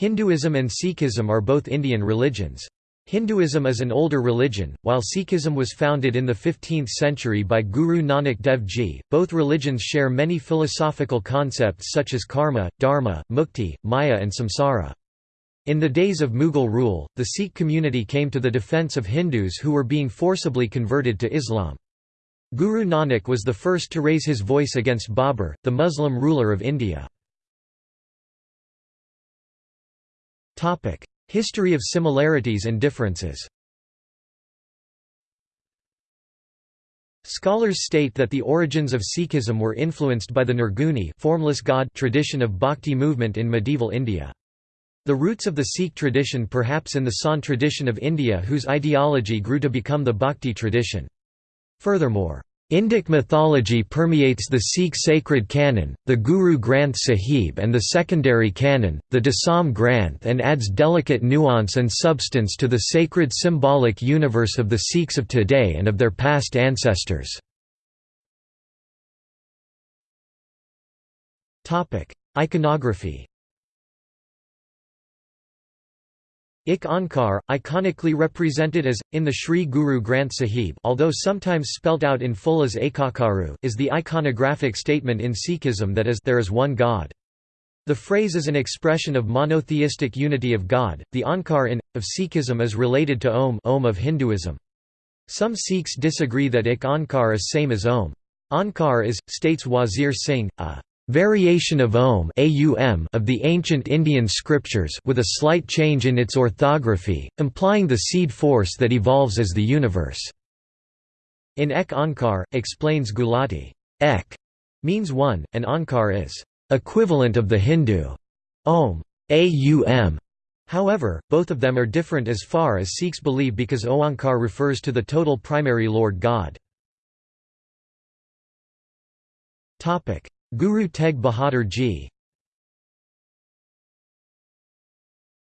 Hinduism and Sikhism are both Indian religions. Hinduism is an older religion, while Sikhism was founded in the 15th century by Guru Nanak Dev Ji. Both religions share many philosophical concepts such as karma, dharma, mukti, maya, and samsara. In the days of Mughal rule, the Sikh community came to the defense of Hindus who were being forcibly converted to Islam. Guru Nanak was the first to raise his voice against Babur, the Muslim ruler of India. History of similarities and differences Scholars state that the origins of Sikhism were influenced by the Nirguni formless god tradition of bhakti movement in medieval India. The roots of the Sikh tradition perhaps in the Sant tradition of India whose ideology grew to become the bhakti tradition. Furthermore, Indic mythology permeates the Sikh sacred canon, the Guru Granth Sahib and the secondary canon, the Dasam Granth and adds delicate nuance and substance to the sacred symbolic universe of the Sikhs of today and of their past ancestors. Iconography Ik Onkar, iconically represented as, in the Sri Guru Granth Sahib although sometimes spelt out in full as Ekakaru, is the iconographic statement in Sikhism that is there is one God. The phrase is an expression of monotheistic unity of God. The Onkar in, of Sikhism is related to Om, Om of Hinduism. Some Sikhs disagree that Ik Onkar is same as Om. Onkar is, states Wazir Singh, a variation of Om of the ancient Indian scriptures with a slight change in its orthography, implying the seed force that evolves as the universe. In Ek Ankar, explains Gulati, Ek means one, and Ankar is equivalent of the Hindu Om. Aum. However, both of them are different as far as Sikhs believe because Oankar refers to the total primary Lord God. Guru Tegh Bahadur Ji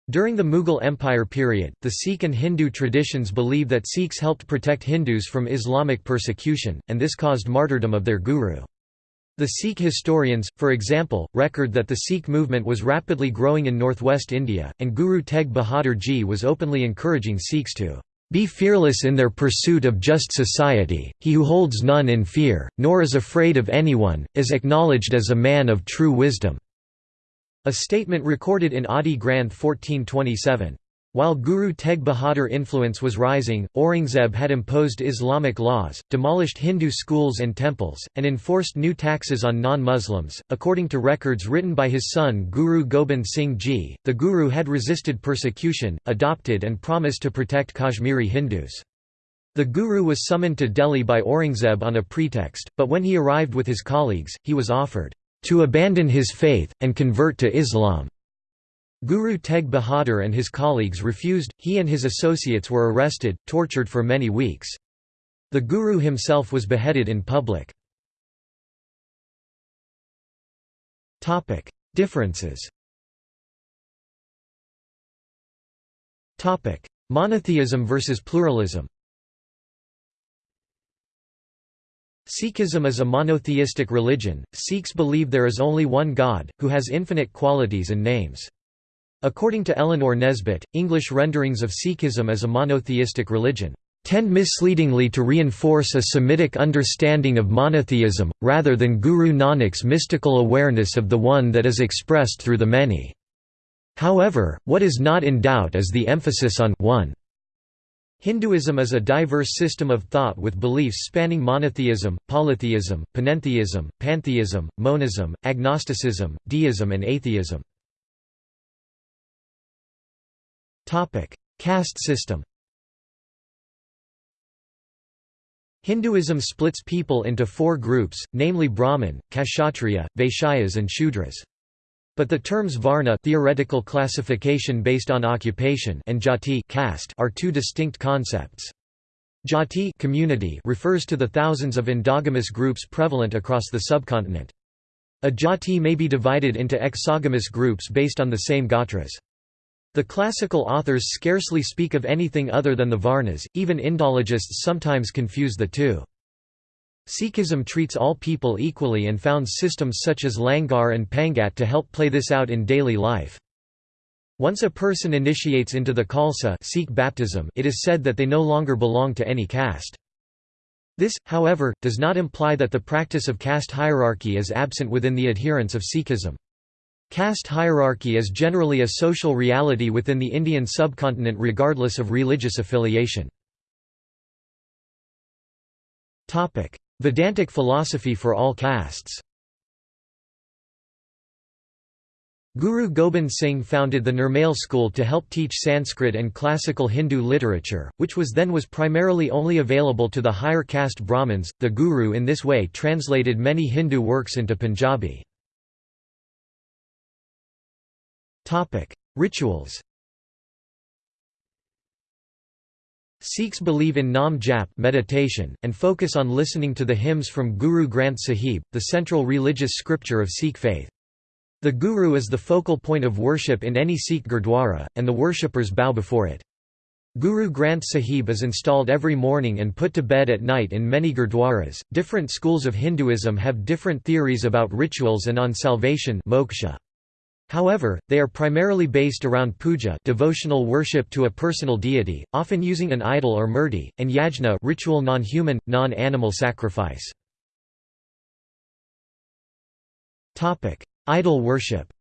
During the Mughal Empire period, the Sikh and Hindu traditions believe that Sikhs helped protect Hindus from Islamic persecution, and this caused martyrdom of their guru. The Sikh historians, for example, record that the Sikh movement was rapidly growing in northwest India, and Guru Tegh Bahadur Ji was openly encouraging Sikhs to be fearless in their pursuit of just society, he who holds none in fear, nor is afraid of anyone, is acknowledged as a man of true wisdom." A statement recorded in Adi Granth 1427. While Guru Tegh Bahadur influence was rising, Aurangzeb had imposed Islamic laws, demolished Hindu schools and temples, and enforced new taxes on non-Muslims. According to records written by his son Guru Gobind Singh Ji, the Guru had resisted persecution, adopted and promised to protect Kashmiri Hindus. The Guru was summoned to Delhi by Aurangzeb on a pretext, but when he arrived with his colleagues, he was offered to abandon his faith, and convert to Islam. Guru Tegh Bahadur and his colleagues refused, he and his associates were arrested, tortured for many weeks. The Guru himself was beheaded in public. Differences Monotheism versus pluralism Sikhism is a monotheistic religion, Sikhs believe there is only one God, who has infinite qualities and names. According to Eleanor Nesbitt, English renderings of Sikhism as a monotheistic religion tend misleadingly to reinforce a Semitic understanding of monotheism, rather than Guru Nanak's mystical awareness of the one that is expressed through the many. However, what is not in doubt is the emphasis on one. Hinduism is a diverse system of thought with beliefs spanning monotheism, polytheism, panentheism, pantheism, monism, agnosticism, deism and atheism. Caste system Hinduism splits people into four groups, namely Brahmin, Kshatriya, Vaishyas and Shudras. But the terms varna theoretical classification based on occupation and jati caste are two distinct concepts. Jati community refers to the thousands of endogamous groups prevalent across the subcontinent. A jati may be divided into exogamous groups based on the same gotras. The classical authors scarcely speak of anything other than the Varnas, even Indologists sometimes confuse the two. Sikhism treats all people equally and founds systems such as Langar and Pangat to help play this out in daily life. Once a person initiates into the Khalsa Sikh baptism, it is said that they no longer belong to any caste. This, however, does not imply that the practice of caste hierarchy is absent within the adherents of Sikhism. Caste hierarchy is generally a social reality within the Indian subcontinent regardless of religious affiliation. Vedantic philosophy for all castes Guru Gobind Singh founded the Nirmal school to help teach Sanskrit and classical Hindu literature, which was then was primarily only available to the higher caste Brahmins. The Guru in this way translated many Hindu works into Punjabi. Rituals. Sikhs believe in Nam Jap meditation, and focus on listening to the hymns from Guru Granth Sahib, the central religious scripture of Sikh faith. The Guru is the focal point of worship in any Sikh gurdwara, and the worshippers bow before it. Guru Granth Sahib is installed every morning and put to bed at night in many gurdwaras. Different schools of Hinduism have different theories about rituals and on salvation moksha. However, they are primarily based around puja devotional worship to a personal deity, often using an idol or murti, and yajna ritual non-human, non-animal sacrifice. Idol worship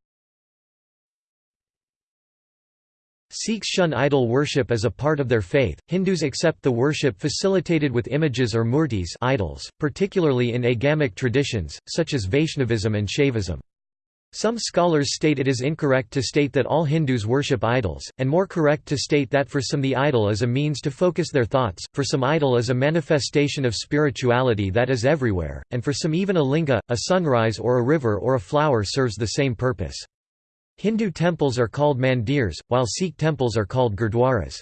Sikhs shun idol worship as a part of their faith. Hindus accept the worship facilitated with images or murtis idols, particularly in agamic traditions, such as Vaishnavism and Shaivism. Some scholars state it is incorrect to state that all Hindus worship idols, and more correct to state that for some the idol is a means to focus their thoughts, for some idol is a manifestation of spirituality that is everywhere, and for some even a linga, a sunrise or a river or a flower serves the same purpose. Hindu temples are called mandirs, while Sikh temples are called gurdwaras.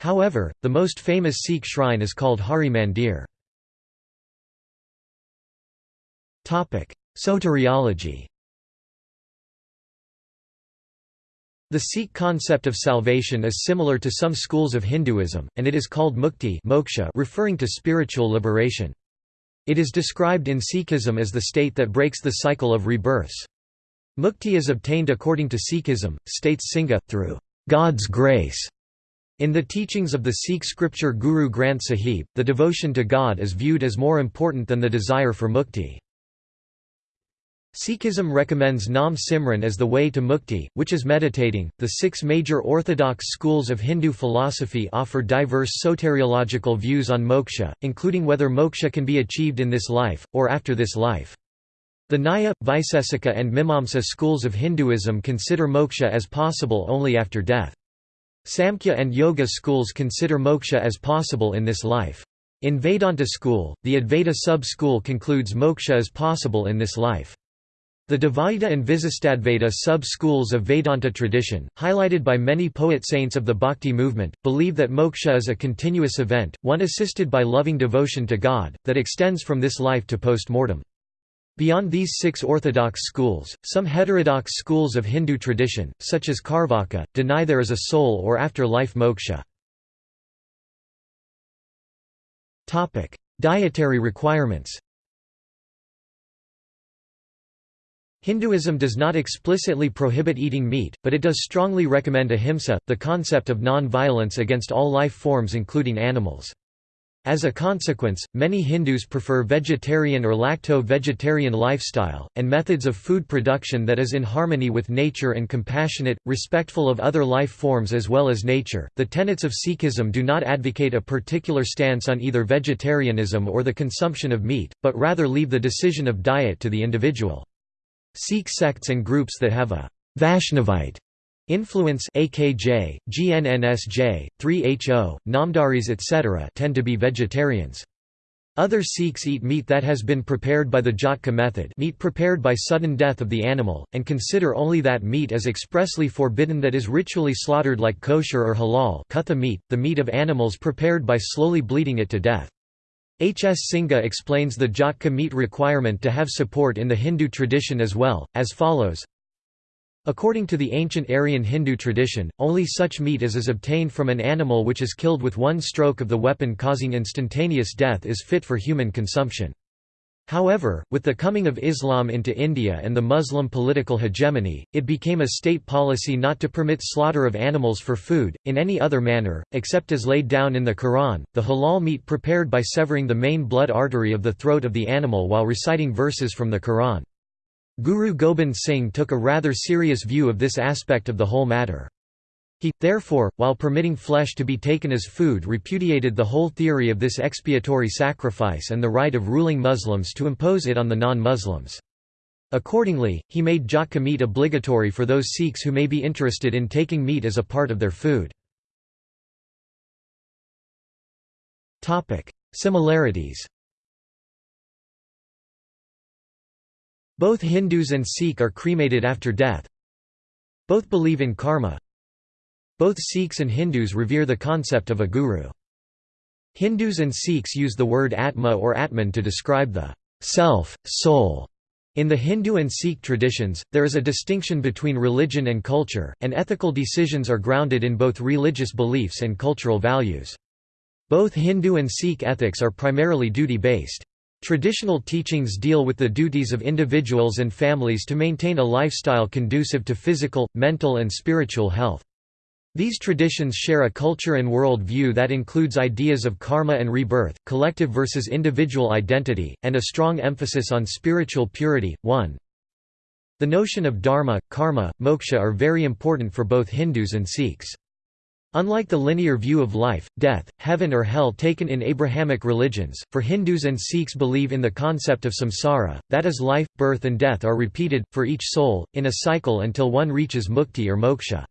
However, the most famous Sikh shrine is called Hari Mandir. Soteriology The Sikh concept of salvation is similar to some schools of Hinduism, and it is called mukti moksha referring to spiritual liberation. It is described in Sikhism as the state that breaks the cycle of rebirths. Mukti is obtained according to Sikhism, states Singha, through God's grace. In the teachings of the Sikh scripture Guru Granth Sahib, the devotion to God is viewed as more important than the desire for mukti. Sikhism recommends Nam Simran as the way to mukti, which is meditating. The six major orthodox schools of Hindu philosophy offer diverse soteriological views on moksha, including whether moksha can be achieved in this life, or after this life. The Nyaya, Vaisesika, and Mimamsa schools of Hinduism consider moksha as possible only after death. Samkhya and Yoga schools consider moksha as possible in this life. In Vedanta school, the Advaita sub-school concludes moksha is possible in this life. The Dvaita and Visistadvaita sub-schools of Vedanta tradition, highlighted by many poet-saints of the Bhakti movement, believe that moksha is a continuous event, one assisted by loving devotion to God, that extends from this life to post-mortem. Beyond these six orthodox schools, some heterodox schools of Hindu tradition, such as Charvaka, deny there is a soul or after-life moksha. Dietary requirements Hinduism does not explicitly prohibit eating meat, but it does strongly recommend ahimsa, the concept of non-violence against all life forms including animals. As a consequence, many Hindus prefer vegetarian or lacto-vegetarian lifestyle, and methods of food production that is in harmony with nature and compassionate, respectful of other life forms as well as nature. The tenets of Sikhism do not advocate a particular stance on either vegetarianism or the consumption of meat, but rather leave the decision of diet to the individual. Sikh sects and groups that have a Vaishnavite influence AKJ, GNNSJ, 3HO, Namdaris etc. tend to be vegetarians. Other Sikhs eat meat that has been prepared by the Jhatka method meat prepared by sudden death of the animal, and consider only that meat as expressly forbidden that is ritually slaughtered like kosher or halal meat, the meat of animals prepared by slowly bleeding it to death. H. S. Singha explains the Jhatka meat requirement to have support in the Hindu tradition as well, as follows According to the ancient Aryan Hindu tradition, only such meat as is obtained from an animal which is killed with one stroke of the weapon causing instantaneous death is fit for human consumption. However, with the coming of Islam into India and the Muslim political hegemony, it became a state policy not to permit slaughter of animals for food, in any other manner, except as laid down in the Quran, the halal meat prepared by severing the main blood artery of the throat of the animal while reciting verses from the Quran. Guru Gobind Singh took a rather serious view of this aspect of the whole matter. He, therefore, while permitting flesh to be taken as food repudiated the whole theory of this expiatory sacrifice and the right of ruling Muslims to impose it on the non-Muslims. Accordingly, he made jhatka meat obligatory for those Sikhs who may be interested in taking meat as a part of their food. Similarities Both Hindus and Sikh are cremated after death. Both believe in karma. Both Sikhs and Hindus revere the concept of a guru. Hindus and Sikhs use the word Atma or Atman to describe the self, soul. In the Hindu and Sikh traditions, there is a distinction between religion and culture, and ethical decisions are grounded in both religious beliefs and cultural values. Both Hindu and Sikh ethics are primarily duty-based. Traditional teachings deal with the duties of individuals and families to maintain a lifestyle conducive to physical, mental and spiritual health. These traditions share a culture and world view that includes ideas of karma and rebirth, collective versus individual identity, and a strong emphasis on spiritual purity. 1. The notion of dharma, karma, moksha are very important for both Hindus and Sikhs. Unlike the linear view of life, death, heaven or hell taken in Abrahamic religions, for Hindus and Sikhs believe in the concept of samsara, that is life, birth and death are repeated, for each soul, in a cycle until one reaches mukti or moksha.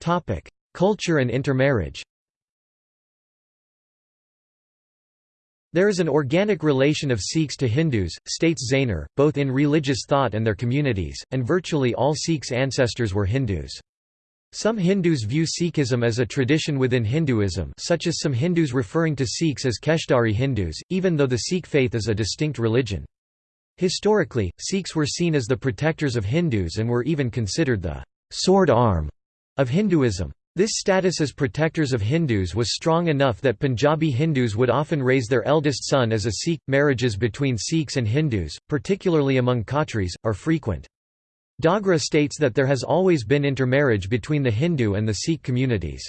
Topic: Culture and intermarriage. There is an organic relation of Sikhs to Hindus, states Zaehner, both in religious thought and their communities, and virtually all Sikhs' ancestors were Hindus. Some Hindus view Sikhism as a tradition within Hinduism such as some Hindus referring to Sikhs as Keshdari Hindus, even though the Sikh faith is a distinct religion. Historically, Sikhs were seen as the protectors of Hindus and were even considered the sword arm of Hinduism. This status as protectors of Hindus was strong enough that Punjabi Hindus would often raise their eldest son as a Sikh. Marriages between Sikhs and Hindus, particularly among Khatris, are frequent. Dogra states that there has always been intermarriage between the Hindu and the Sikh communities.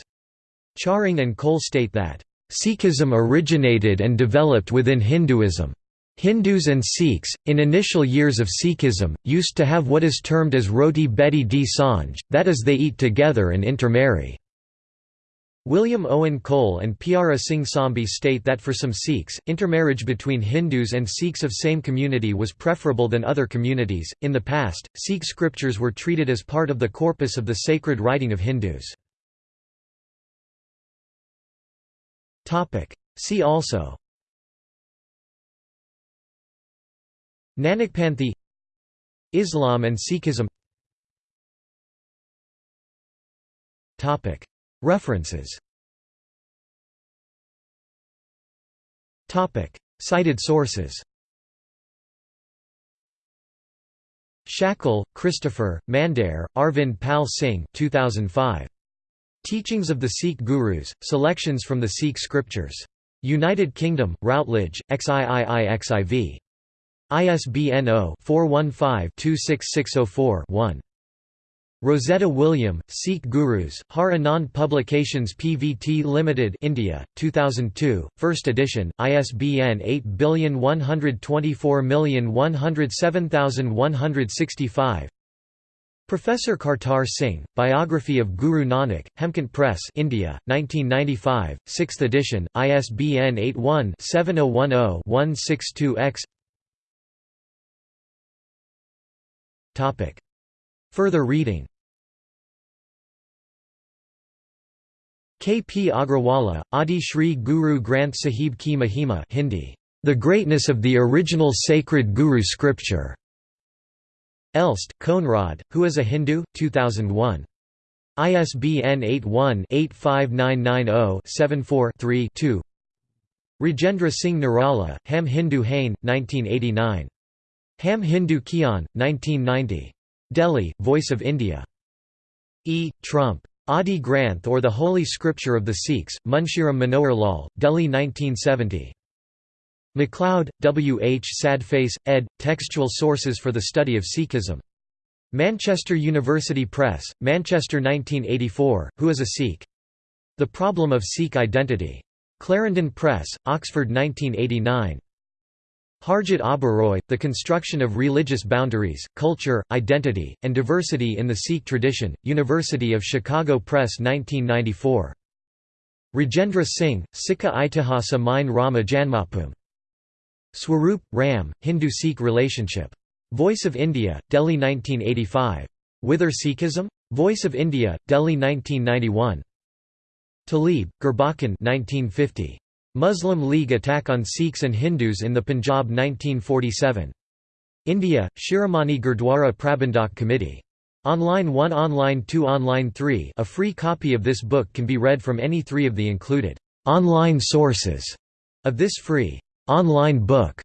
Charing and Cole state that, Sikhism originated and developed within Hinduism. Hindus and Sikhs, in initial years of Sikhism, used to have what is termed as roti beti di sanj, that is they eat together and intermarry. William Owen Cole and Pyara Singh Sambhi state that for some Sikhs, intermarriage between Hindus and Sikhs of same community was preferable than other communities. In the past, Sikh scriptures were treated as part of the corpus of the sacred writing of Hindus. See also Nanakpanthi Islam and Sikhism References Cited sources Shackle, Christopher, Mandair, Arvind Pal Singh 2005. Teachings of the Sikh Gurus, Selections from the Sikh Scriptures. United Kingdom, Routledge, XIIIXIV. ISBN 0-415-26604-1. Rosetta William, Sikh Gurus, Har Anand Publications Pvt Limited India, 2002, 1st edition, ISBN 8124107165 Professor Kartar Singh, Biography of Guru Nanak, Hemkunt Press India, 1995, 6th edition, ISBN 81-7010-162-X Further reading K. P. Agrawala, Adi Shri Guru Granth Sahib Ki Mahima Hindi, The Greatness of the Original Sacred Guru Scripture. Elst, Konrad, Who is a Hindu? 2001. ISBN 81-85990-74-3 Rajendra Singh Nirala, Ham Hindu Hain, 1989. Ham Hindu Kian, 1990. Delhi, Voice of India. E. Trumpp. Adi Granth or the Holy Scripture of the Sikhs, Munshiram Manohar Lal, Delhi 1970. MacLeod, W. H. Sadface, ed. Textual Sources for the Study of Sikhism. Manchester University Press, Manchester 1984, Who is a Sikh? The Problem of Sikh Identity. Clarendon Press, Oxford 1989. Harjit Oberoi, The Construction of Religious Boundaries, Culture, Identity, and Diversity in the Sikh Tradition, University of Chicago Press 1994. Rajendra Singh, Sikha Itihasa Mein Rama Janmabhoomi. Swaroop, Ram, Hindu-Sikh Relationship. Voice of India, Delhi 1985. Whither Sikhism? Voice of India, Delhi 1991. Talib, Gurbachan 1950. Muslim League attack on Sikhs and Hindus in the Punjab 1947. India, Shiromani Gurdwara Prabandhak Committee. Online 1 Online 2 Online 3 A free copy of this book can be read from any three of the included online sources of this free online book.